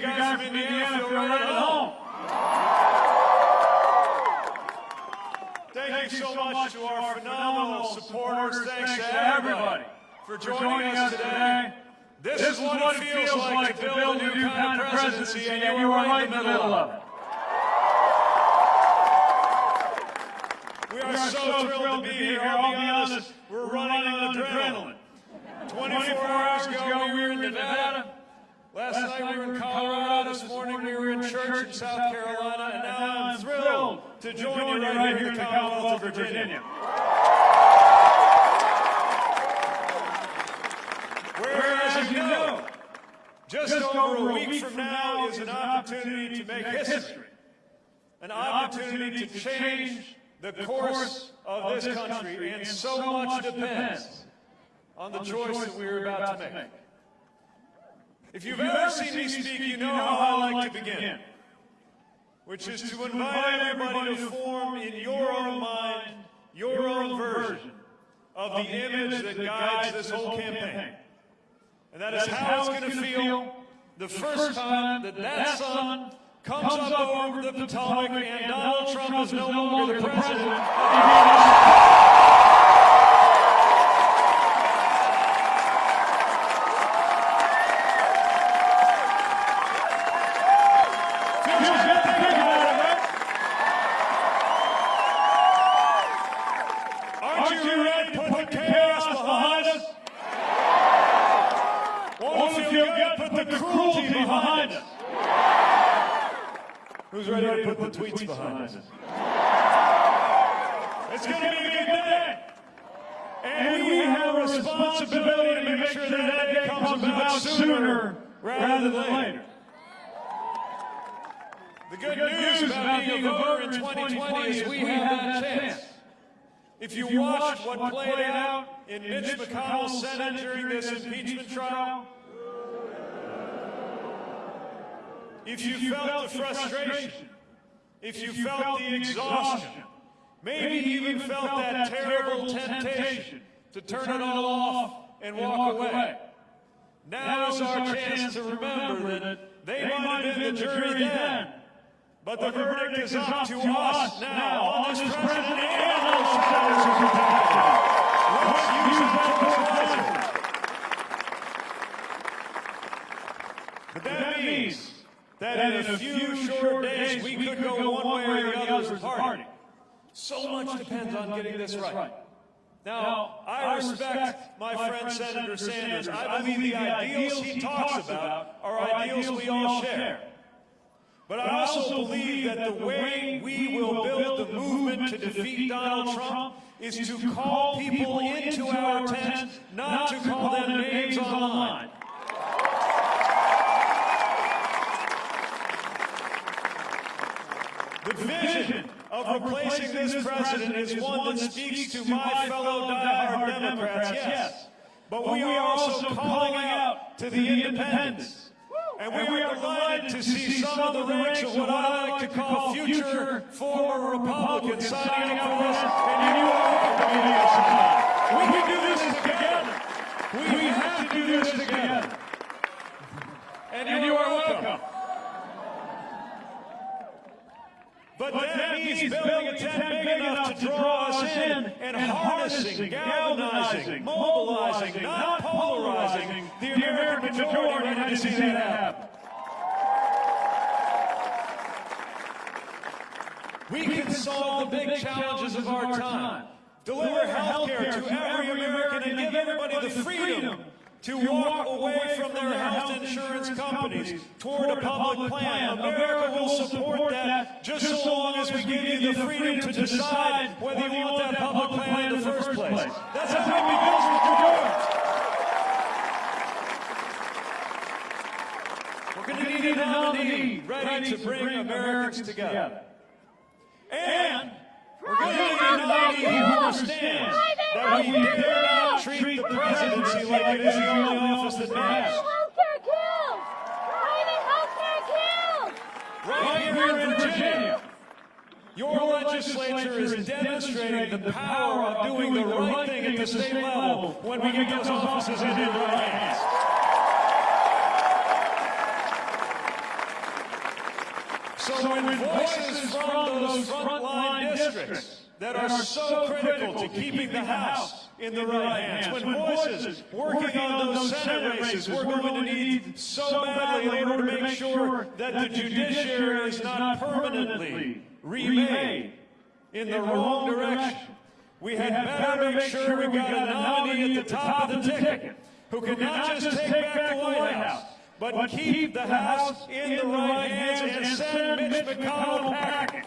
make a guy from Indiana feel right at home. Thank you so much to our phenomenal supporters. Thanks to everybody for joining us today. This is what it feels like to build a new kind of presidency, and you were right in the middle of it. We are so thrilled to be here. I'll be honest, we're running on adrenaline. 24 hours ago, we were in Nevada. Last night, we were in Colorado. This morning, we were in church in South Carolina. And now I'm thrilled to join you right here in the Commonwealth of Virginia. Whereas, as you know, just over a week from now is an opportunity to make history, an opportunity to change the course of this country, and so much depends on the choice that we are about to make. If you've ever seen me speak, you know how I like to begin, which is to invite everybody to form in your own mind your own version of the image that guides this whole campaign. And that is how it's going to feel the first time that that sun comes up over the Potomac and Donald Trump is no longer the president of the United States. Feels good to think about it, right? Aren't you ready to put the chaos behind us? Won't it feel good to put the cruelty behind us? Who's ready to put the tweets behind us? It's going to be a good day. And we have a responsibility to make sure that that day comes about sooner rather than later. The good news about being a voter in 2020 is we have that chance. If you watched what played out in Mitch McConnell's Senate during this impeachment trial, if you felt the frustration, if you felt the exhaustion, maybe even felt that terrible temptation to turn it all off and walk away, now is our chance to remember that they might have been the jury then, but the verdict is up to us now on this president and those senators who protected him. Let's use that wisely. But that means that in a few short days we could go one way or the other as a party. So much depends on getting this right. Now, I respect my friend Senator Sanders. I believe the ideals he talks about are ideals we all share. But I also believe that the way we will build the movement to defeat Donald Trump is to call people into our tent, not to call them names online. The vision of replacing this president is one that speaks to my fellow diehard Democrats, yes. But we are also calling out to the independents. And we are delighted to see some of the ranks of what I like to call future former Republicans signing up for this. And you are welcome to us. We can do this together. We have to do this together. And you are welcome. But that means building a tent big enough to draw us in and harnessing, galvanizing, mobilizing, not polarizing the American majority ready to see that happen. We can solve the big challenges of our time. Deliver health care to every American and give everybody the freedom to walk away from their health insurance companies toward a public plan. America will support that just so long as we give you the freedom to decide whether you want that public plan in the first place. That's how we build Mr. George. We're going to need a nominee ready to bring Americans together. And we're going to need a nominee who understands that we dare not treat the presidency like it is the only office that matters. Healthcare kills! Private healthcare kills! Right here in Virginia, your legislature is demonstrating the power of doing the right thing at the state level when we get those offices in your right hands. So, so when voices from those frontline districts that are so critical to keeping the House in the right hands. When voices working on those Senate races we're going to need so badly in order to make sure that the judiciary is not permanently remade in the wrong direction. We had better make sure we got a nominee at the top of the ticket who can not just take back the White House, but keep the House in the right hands and send Mitch McConnell packing.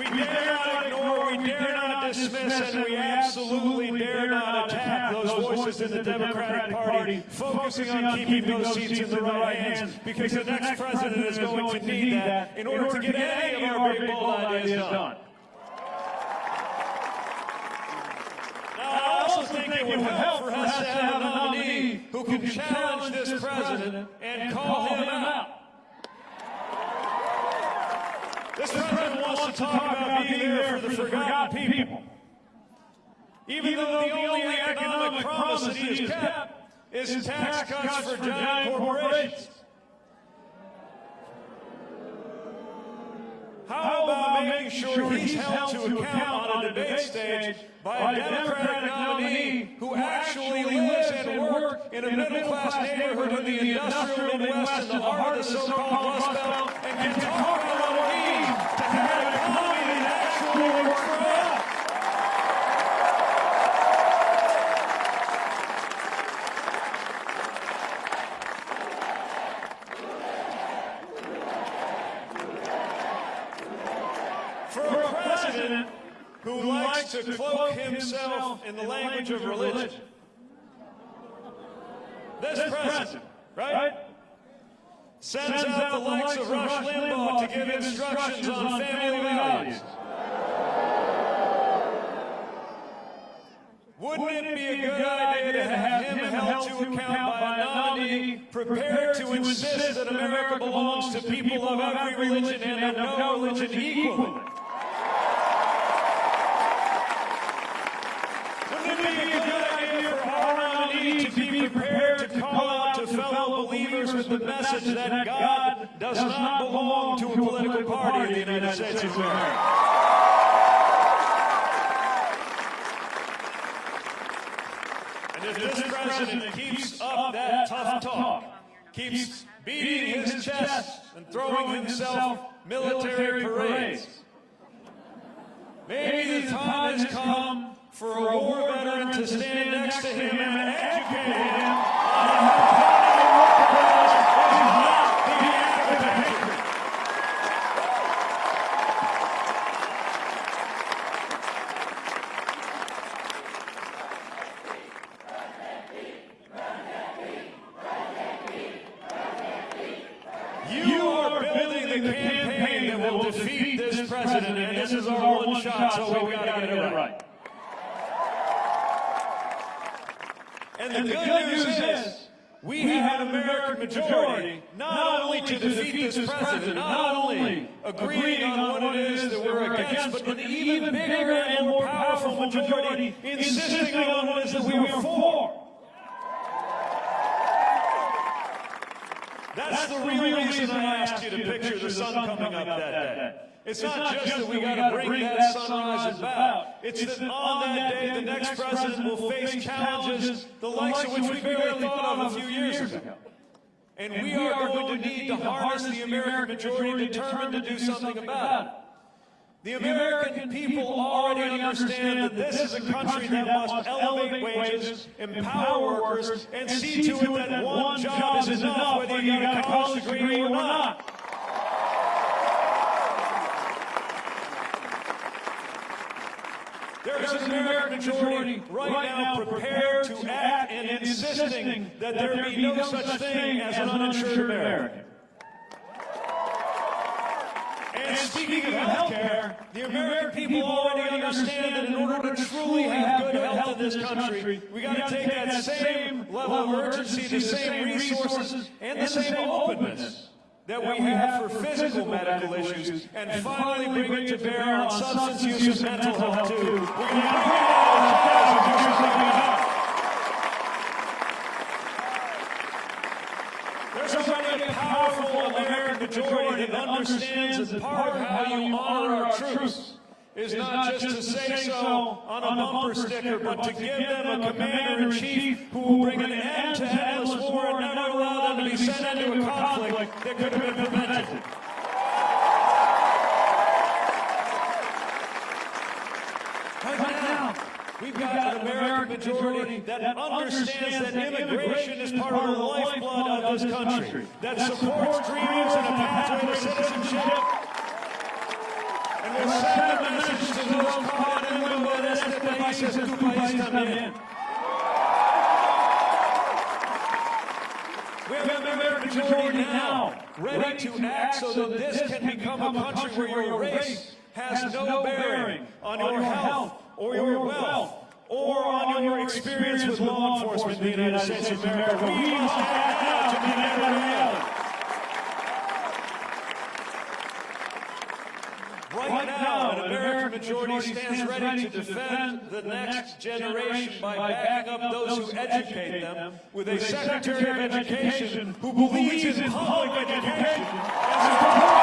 We dare not ignore, we dare not dismiss, and we absolutely dare not attack those voices in the Democratic Party, focusing on keeping those seats in the right hands, because the next president is going to need that in order to get any of our big bold ideas done. I also think it would help for us to have a nominee who can challenge this president and call him out. This president wants to talk about being there for the forgotten people. Even though the only economic promise that he has kept is tax cuts for giant corporations. How about making sure he's held to account on a debate stage by a Democratic nominee who actually lives and works in a middle-class neighborhood in the industrial Midwest in the heart of the so-called Rust Belt and can talk about what it means to have an economy that actually works for us? For a president who likes to cloak himself in the language of religion. This president, right, sends out the likes of Rush Limbaugh to give instructions on family values. Wouldn't it be a good idea to have him held to account by a nominee prepared to insist that America belongs to people of every religion and of no religion equally? Wouldn't it be a good idea for our nominee to be prepared to call out to fellow believers with the message that God does not belong to a political party in the United States of America? And if this president keeps up that tough talk, keeps beating his chest and throwing himself military parades, maybe the time has come for a war veteran to stand next to him and educate him. on how Canada workers is not the act of hatred. You are building the campaign that will defeat this president, and this is our one shot, so we gotta get it right. And the good news is, we have an American majority not only to defeat this president, not only agreeing on what it is that we're against, but an even bigger and more powerful majority insisting on what it is that we are for. That's the real reason I asked you to picture the sun coming up that day. It's not just that we got to bring that sunrise about. It's that on that day, the next president will face challenges the likes of which we barely thought of a few years ago. And we are going to need to harness the American majority determined to do something about it. The American people already understand that this is a country that must elevate wages, empower workers, and see to it that one job is enough whether you got a college degree or not. There is an American majority right now prepared to act and insisting that there be no such thing as an uninsured American. Speaking of health care, the American people already understand that in order to truly have good health in this country, we got to take that same level of urgency, the same resources, and the same openness that we have for physical medical issues, and finally bring it to bear on substance use and mental health too. We're going to. There's a powerful American majority understands that part of how you honor our troops is not just to say so on a bumper sticker, but to give them a commander-in-chief who will bring an end to endless war and never allow them to be sent into a conflict that could have been prevented. Right now, we've got an American majority that understands that immigration is part of the lifeblood of this country, that supports dreams and a pathway to citizenship, and will send a message to those caught in limbo de este país es tu país también. We have an American majority now ready to act so that this can become a country where your race has no bearing on your health or your wealth. or on your experience with law enforcement in the United States of America. We must act now to make that a reality. Right now, an American majority stands ready to defend the next generation by backing up those who educate them with a Secretary of Education who believes in public education. and supports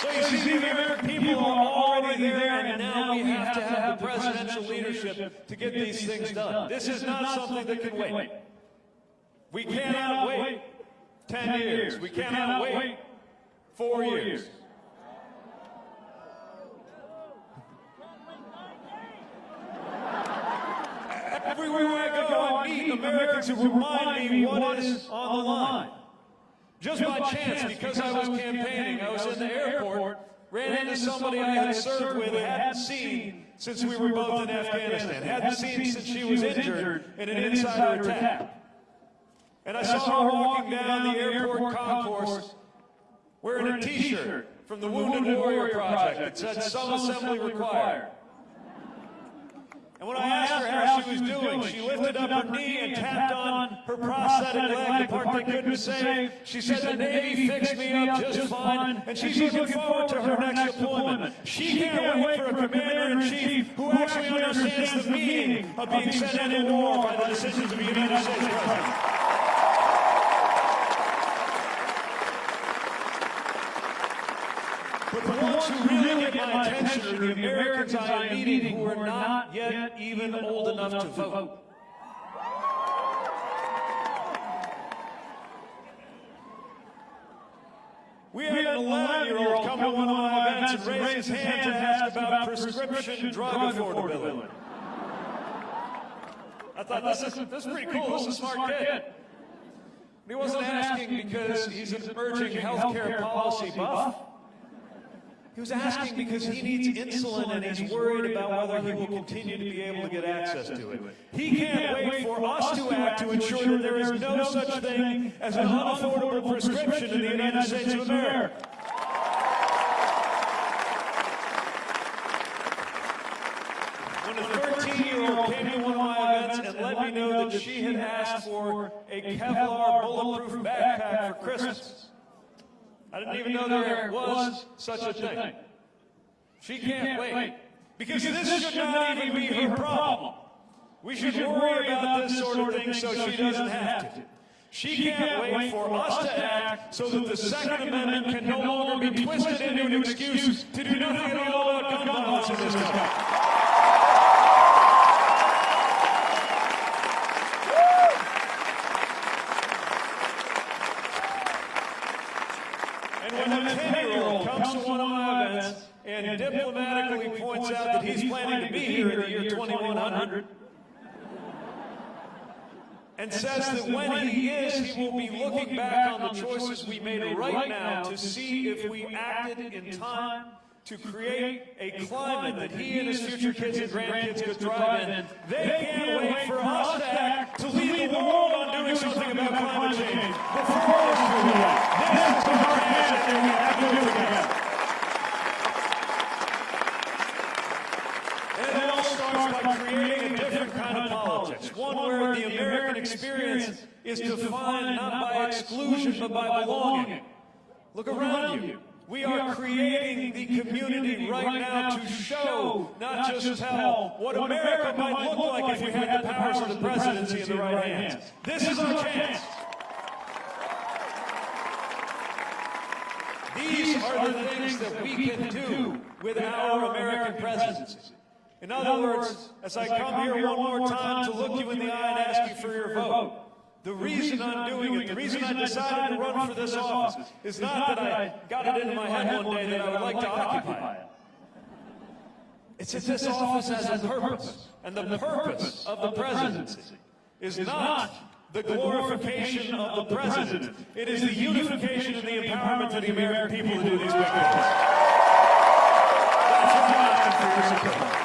So you see, the American people are already there, and now we have to have the presidential leadership to get these things done. This is not something that can wait. We cannot wait 10 years. We cannot wait four years. Everywhere I go, I oh, meet Americans who remind me what is on the line. Just by chance, because I was campaigning, I was in the airport, ran into somebody I had served with, hadn't seen since we were both in Afghanistan, hadn't seen since she was injured in an insider attack. And I saw her walking down the airport concourse wearing a t-shirt from the Wounded Warrior Project. That said some assembly required. And when I asked her how she was doing, she lifted up her knee and tapped on her prosthetic leg, the part they couldn't save. She said the Navy fixed me up just fine, and she's looking forward to her next deployment. She can't wait for a commander-in-chief who actually understands the meaning of being sent into war by the decisions of the United States President. Ones who really get my attention are the Americans I am meeting who are not yet even old enough to vote. We had an 11-year-old come to one of my events and raise his hand to ask about prescription drug affordability. I thought, this is, this is pretty cool. This is a smart kid. He wasn't asking because he's an emerging healthcare policy buff. He was asking because he needs insulin and he's worried about whether he will continue to be able to get access to it. He can't wait for us to act to ensure that there is no such thing as an unaffordable prescription in the United States of America. When a 13-year-old came to one of my events and let me know that she had asked for a Kevlar bulletproof backpack for Christmas, I didn't even know there was such a thing. She can't wait. Because this should not even be her problem. We should worry about this sort of thing so she doesn't have to. She can't wait for us to act so that the Second Amendment can no longer be twisted into an excuse to do nothing at all about gun violence in this country. And when a 10-year-old comes to one of my events and diplomatically points out that he's planning to be here in the year 2100, and says that when he is, he will be looking back on the choices we made right now to see if we acted in time to create a climate that he and his future kids and grandkids could thrive in. They can't wait for us to act to lead the world on doing something about climate change. Before us to do that, this is our chance and we have to do it together. And it all starts by creating a different kind of politics, one where the American experience is defined not by exclusion but by belonging. Look around you. We are creating the community right now to show, not just tell, what America might look like if we had the powers of the presidency in the right hands. This is our chance. These are the things that we can do with our American presidency. In other words, as I come here one more time to look you in the eye and ask you for your vote, the reason I'm doing it, the reason I decided to run for this office, is not that I got it into my head one day that I would like to occupy it. It's that this office has a purpose. And the purpose of the presidency is not the glorification of the president. It is the unification and the empowerment of the American people to do these big things. That's what I'm for your support.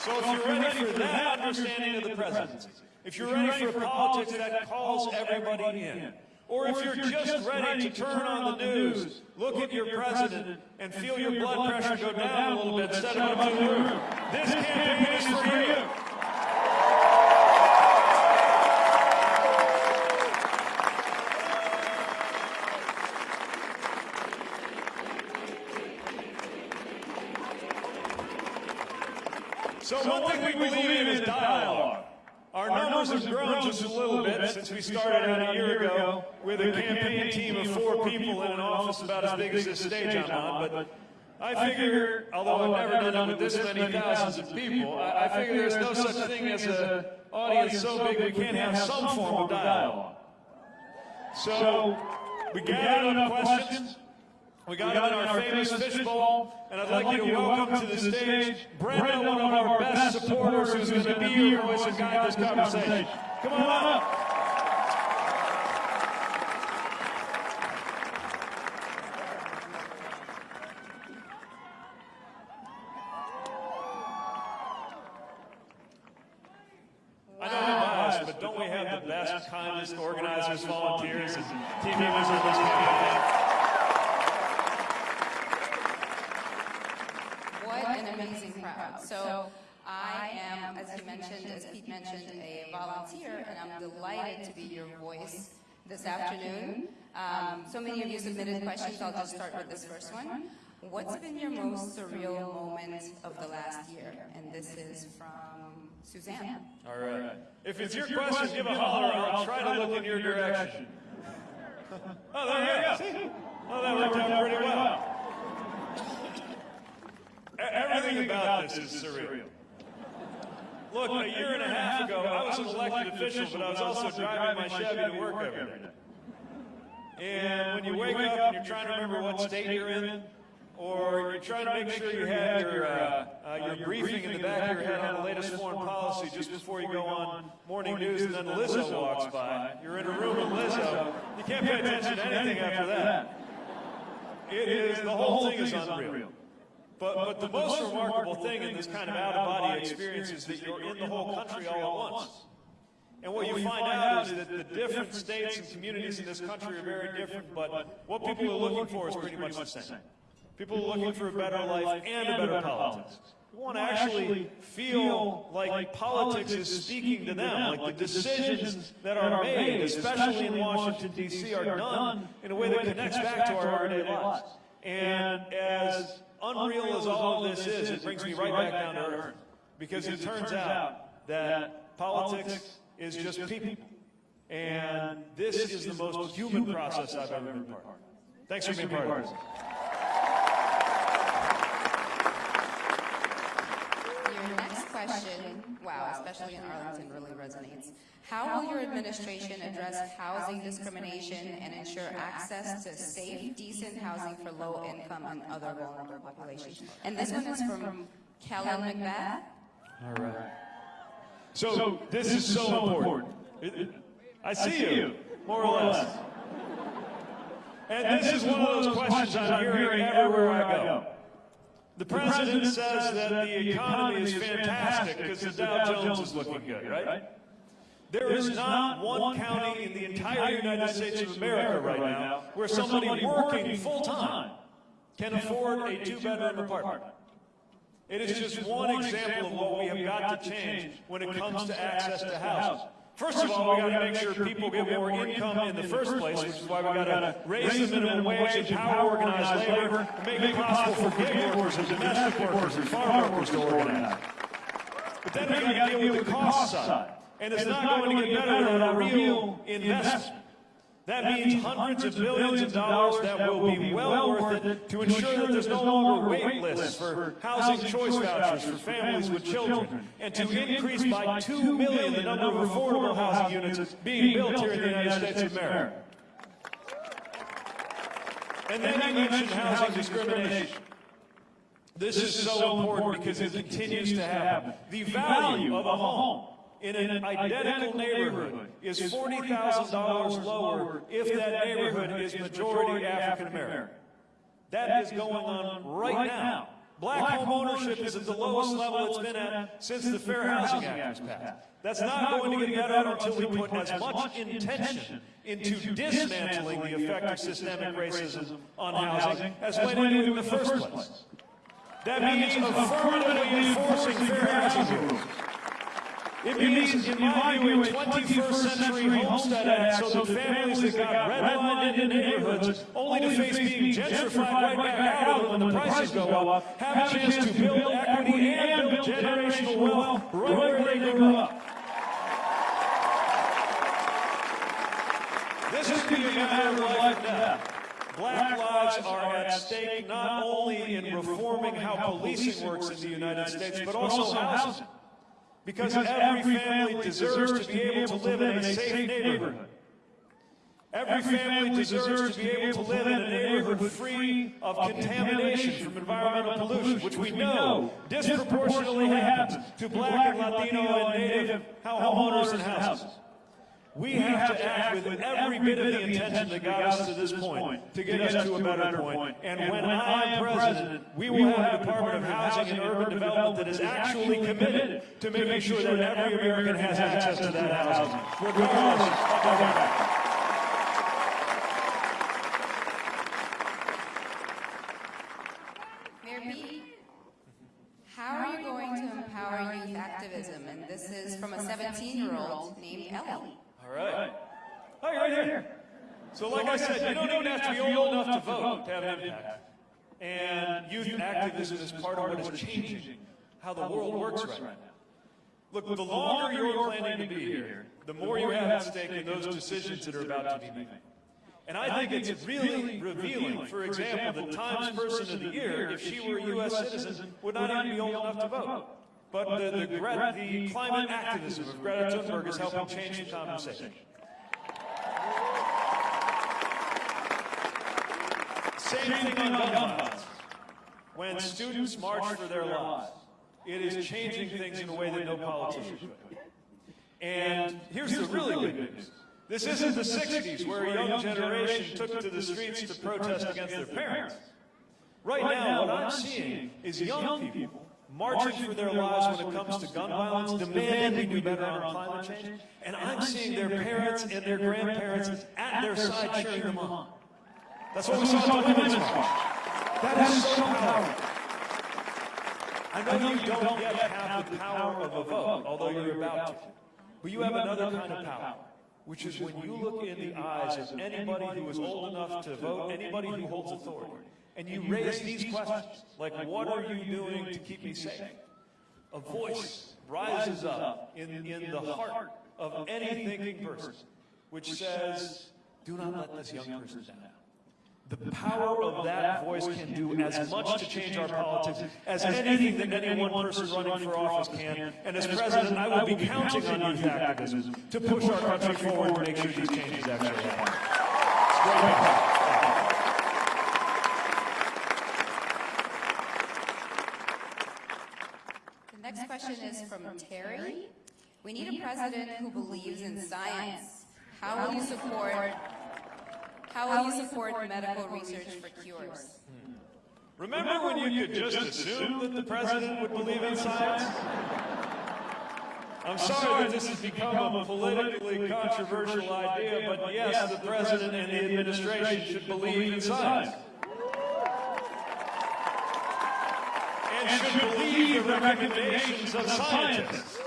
So if you're ready for that understanding of the presidency, if you're ready for a politics that calls everybody in, or if you're just ready to turn on the news, look at your president, and feel your blood pressure go down a little bit. instead of up to the roof, this campaign is for you. So one thing we believe in is dialogue. Our numbers have grown just a little bit since we started out a year ago with a campaign team of four people in an office about as big as this stage I'm on. But I figure, although I've never done it with this many thousands of people, I I figure there's no such thing as an audience so big we can't have some form of dialogue. So we gathered enough questions. We got them in our famous fishbowl, and I'd like you to welcome to the stage Brenda, one of our best supporters, who's going to be your voice and guide this conversation. Come on up. I know I'm biased, but don't we have the best, kindest organizers, volunteers, and team members of this campaign? What an amazing crowd. So I am, as you mentioned, as Pete mentioned, a volunteer, and I'm delighted to be your voice this afternoon. Um, So many of you submitted questions. I'll just start with this first one. What's been your most surreal moment of the last year? And this is from Suzanne. All right. If it's your question, give a holler. I'll try to look in your direction. Oh, there you go. Oh, that worked out pretty well. Everything about this is surreal. Look, a year and a half ago, I was an elected official, but I was also driving my Chevy to work every day. And when you wake up and you're trying to remember what state you're in, or you're trying to make sure you have your, uh, uh, your briefing in the back of your head on the latest foreign policy just before you go on morning news and then Lizzo walks by, you're in a room with Lizzo, you can't pay attention to anything after that. It is, the whole thing is unreal. But, but the most remarkable thing in this kind of out-of-body experience is that you're in the whole country all at once. And what you find out is that the different states and communities in this country are very different, but what people are looking for is pretty much the same. People are looking for a better life and a better politics. We want to actually feel like politics is speaking to them, like the decisions that are made, especially in Washington, D.C., are done in a way that connects back to our everyday lives. And as unreal as all of this is, it brings me right back down to earth. Because it turns out that politics is just people. And this is the most human process I've ever been part of. Thanks for being part of this. Your next question, wow, especially in Arlington, really resonates. How will your administration address housing discrimination and ensure access to safe, decent housing for low-income and other vulnerable populations? And this one is from Kellen McBath. All right. So, this is so important. It- it- I see you, more or less. And this is one of those questions I'm hearing everywhere I go. The president says that the economy is fantastic because the Dow Jones is looking good, right? There is not one county in the entire United States of America right now where somebody working full-time can afford a two-bedroom apartment. It is just one example of what we have got to change when it comes to access to housing. First of all, we got to make sure people get more income in the first place, which is why we got to raise the minimum wage, empower organized labor, and make it possible for gig workers and domestic workers and farm workers to organize. But then we got to deal with the cost side. And it's not going to get better without a real investment. That means hundreds of billions of dollars that will be well worth it to ensure that there's no longer wait lists for housing choice vouchers for families with children, and to increase by 2 million the number of affordable housing units being built here in the United States of America. And then you mentioned housing discrimination. This is so important because it continues to happen. The value of a home in an identical neighborhood is $40,000 lower if that neighborhood is majority African American. That is going on right now. Black home ownership is at the lowest level it's been at since the Fair Housing Act was passed. That's not going to get better until we put as much intention into dismantling the effect of systemic racism on housing as went into in the first place. That means affirmatively enforcing fair housing rules. It means, in my view, a 21st century Homestead Act so that families that got redlined into neighborhoods only to face being gentrified right back out when the prices go up have a chance to build equity and build generational wealth right where they grew up. This is be a matter of life and death. Black lives are at stake not only in reforming how policing works in the United States, but also housing. Because every family deserves to be able to live in a safe neighborhood. Every family deserves to be able to live in a neighborhood free of contamination from environmental pollution, which we know disproportionately happens to black and Latino and Native homeowners and houses. We have to act with every bit of the intention that got us to this point to get us to a better point. And when I am president, we will have a Department of Housing and Urban Development that is actually committed to making sure that every American has access to that housing, regardless of their background. Mayor Pete, how are you going to empower youth activism? And this is from a 17-year-old named Ellie. All right. Hi, right here. So like I said, you don't even have to be old enough to have an impact. And youth activism is part of what is changing how the world works right now. Look, the longer you're planning to be here, the more you have at stake in those decisions that are about to be made. And I think it's really revealing, for example, the Times Person of the Year, if she were a U.S. citizen, would not even be old enough to vote. But the, the, Gre- the climate activism of Greta Thunberg is helping change the conversation. Same thing on gun violence. When students march for their lives, it is changing things in a way that no politician could. And here's the really good news. This isn't the 60s where a young generation took to the streets to protest against their parents. Right now, what I'm seeing is young people marching for their lives when it comes to gun violence, demanding we do better on climate change, and I'm seeing their parents and their grandparents at their side cheering them on. That's what we saw the. That is so powerful. I know you don't yet have the power of a vote, although you're about to. But you have another kind of power, which is when you look in the eyes of anybody who is old enough to vote, anybody who holds authority, and you raise these questions, like what are you doing to keep me safe? A voice rises up in, in the heart of any thinking person, which says, do not let this young person down. The power of that voice can do as much to change our politics as anything that any one person running for office can. And as president, I will be counting on youth activism to push our country forward and make sure these changes actually happen. It's great to have. The next question is from Terry. We need a president who believes in science. How will you support, how will you support medical research for cures? Hmm. Remember when you could just assume that the president would believe in science? I'm sorry that this has become a politically controversial idea, but yes, the president and the administration should believe in science. And should believe the recommendations of scientists.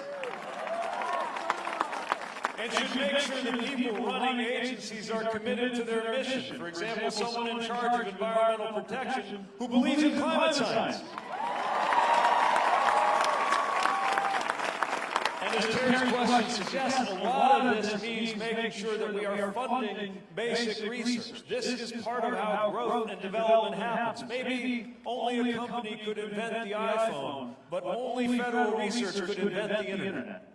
And should make sure that people running agencies are committed to their mission. For example, someone in charge of environmental protection who believes in climate science. And as Terry's question suggests, a lot of this means making sure that we are funding basic research. This is part of how growth and development happens. Maybe only a company could invent the iPhone, but only federal research could invent the internet.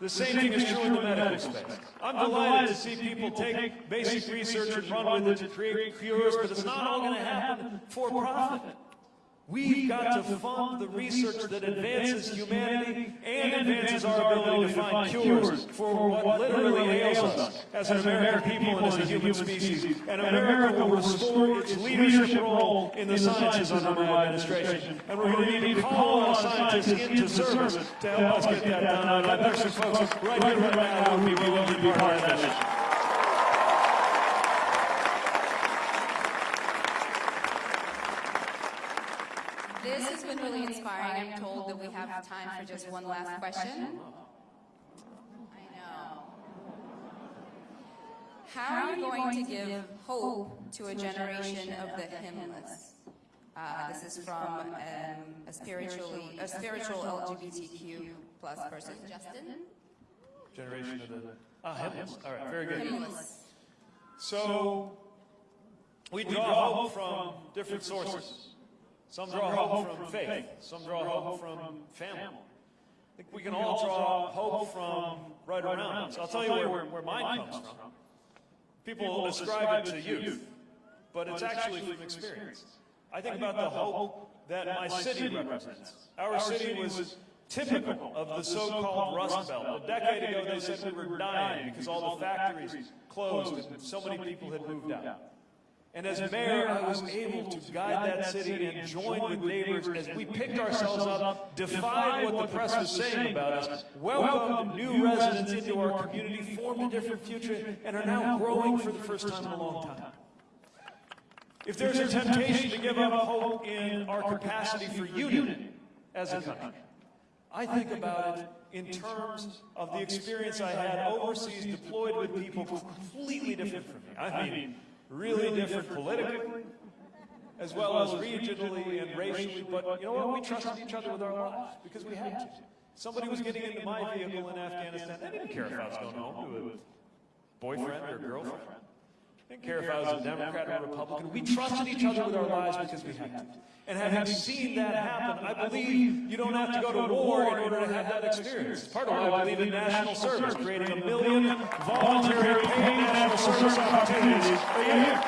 The same thing is true in the medical space. I'm delighted to see people take basic research and run with it to create cures, but it's not all going to happen for profit. We've got to fund the research that advances humanity and advances our ability to find cures for what literally ails us as an American people and as a human species. And America will restore its leadership role in the sciences under my administration. And we're going to need to call on scientists into service to help us get that done. And I bet some folks right here, right now, will be willing to be part of that mission. This has been really inspiring. I'm told that we have time for just one last question. I know. How are you going to give hope to a generation of the hymnless? Uh, this is from um, a spiritually, a spiritual LGBTQ plus person. Justin? Generation of the, ah, hymnals. All right, very good. Hymnless. So, we draw hope from different sources. Some draw hope from faith. Some draw hope from family. I think we can all draw hope from right around us. I'll tell you where, where mine comes from. People ascribe it to youth, but it's actually from experience. I think about the hope that my city represents. Our city was typical of the so-called Rust Belt. A decade ago, they said we were dying because all the factories closed and so many people had moved out. And as mayor, I was able to guide that city and join with neighbors as we picked ourselves up, defied what the press was saying about us, welcomed new residents into our community, formed a different future, and are now growing for the first time in a long time. If there's a temptation to give up hope in our capacity for unity as a country, I think about it in terms of the experience I had overseas deployed with people completely different from me. I mean, really different politically, as well as regionally and racially, but you know what? We trusted each other with our lives because we had to. Somebody was getting into my vehicle in Afghanistan. They didn't care if I was going home to a boyfriend or girlfriend. Didn't care if I was a Democrat or a Republican. We trusted each other with our lives because we had to. And having seen that happen, I believe you don't have to go to war in order to have that experience. Part of why I believe in national service, creating a million voluntary paid national service opportunities a year.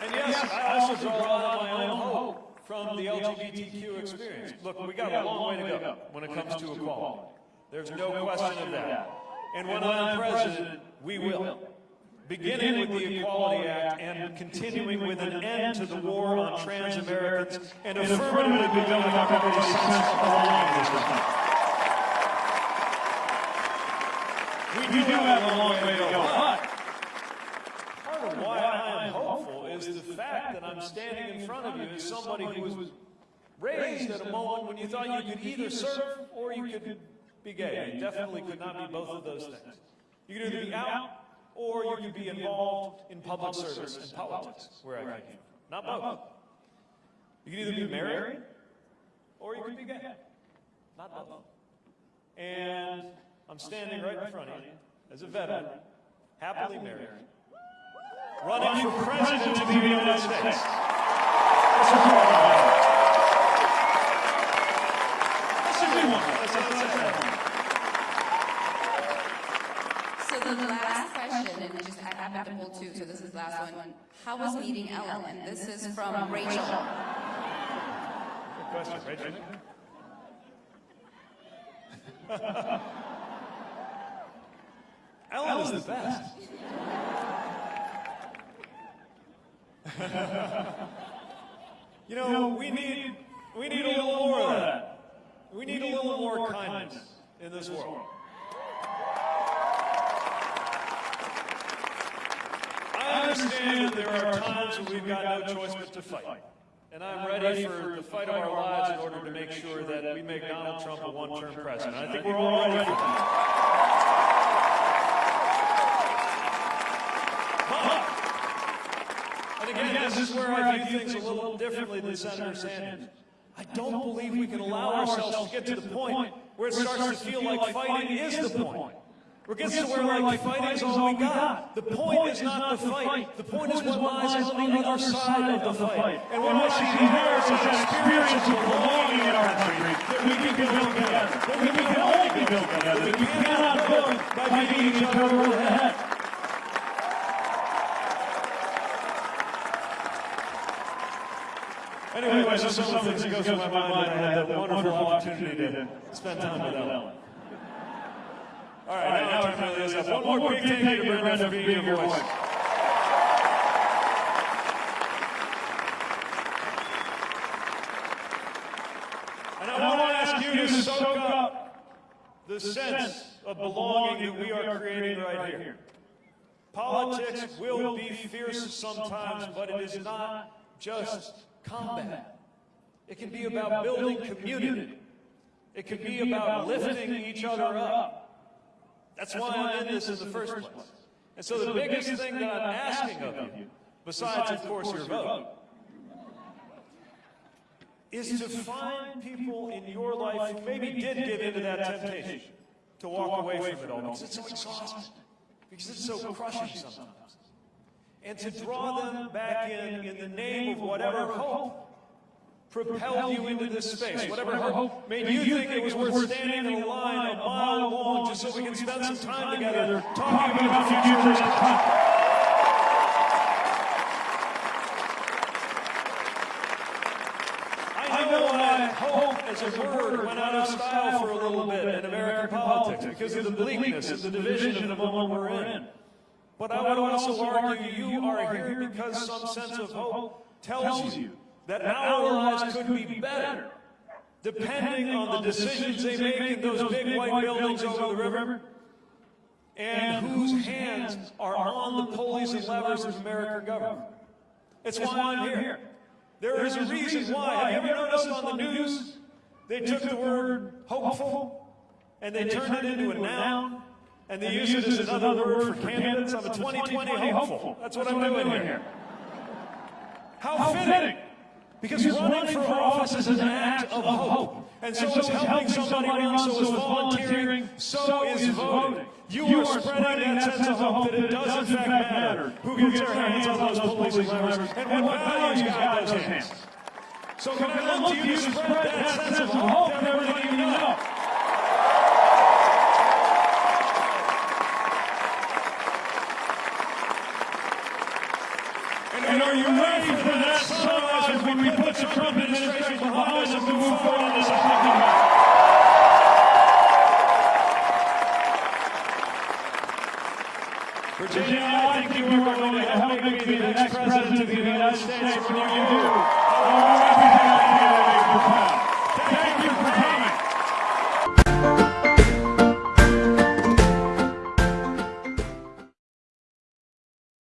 And yes, I also draw of my own hope from the LGBTQ experience. Look, we got a long way to go when it comes to equality. There's no question of that. And when I'm president, we will. Beginning with the Equality Act and continuing with an end to the war on trans Americans and affirmatively building up every sense of belonging in. We do have a long way to go, but part of why I am hopeful is the fact that I'm standing in front of you as somebody who was raised at a moment when you thought you could either serve or you could be gay. You definitely could not be both of those things. You could either be out or you could be involved in public service and politics, where I came from. Not both. You could either be married or you could be gay. Not both. And I'm standing right in front of you as a veteran, happily married, running for president of the United States. That's a good one. That's a good one. That's a- that's a good one. So the last question, and just I happen to pull two, so this is the last one. How was meeting Ellen? This is from Rachel. Good question, Rachel. Ellen is the best. you know, we need we need a little more of that. We need a little more kindness in this world. I understand that there are times when we've got no choice but to fight. And I'm ready for the fight of our lives in order to make sure that we make make Donald Trump a one-term president. I think we're all ready for that. But, and again, this is where I view things a little differently than Senator Sanders. I don't believe we can allow ourselves to get to the point where it starts to feel like fighting is the point. Where it gets to where like fighting is all we got. The point is not the fight. The point is what lies on the other side of the fight. And what I see here is an experience of belonging in our country that we can build together. That we can only build built together. We cannot build by beating each other over the head. Anyways, those are some of things that go through my mind. I had the wonderful opportunity to spend time with Ellen. All right, now time for this. One more big thank you to Brenda for being your voice. And I want to ask you to soak up the sense of belonging that we are creating right here. Politics will be fierce sometimes, but it is not just combat. It can be about building community. It can be about lifting each other up. That's why I'm in this in the first place. And so the biggest thing that I'm asking of you, besides, of course, your vote, is to find people in your life who maybe did give into that temptation to walk away from it all because it's so exhausting, because it's so crushing sometimes. And to draw them back in in the name of whatever hope propelled you into this space, whatever hope made you think it was worth standing in a line a mile long just so we can spend some time together talking about the future of this country. I hope as a word went out of style for a little bit in American politics because of the bleakness and the division of the one we're in. But I would also argue you are here because some sense of hope tells you that our lives could be better. depending on the decisions they make in those big white buildings over the river and whose hands are on the pulleys and levers of American government. It's why I'm here. There is a reason why. Have you ever noticed on the news they took the word hopeful and they turned it into a noun and they use it as another word for candidates? I'm a 2020 hopeful. That's what I'm doing here. How fitting. Because running for office is an act of hope. And so is helping somebody run, so is volunteering, so is voting. You are spreading that sense of hope that it does in fact matter who gets their hands on those pulleys and levers and what values guide those hands. So can I look to you to spread that sense of hope to everybody you know?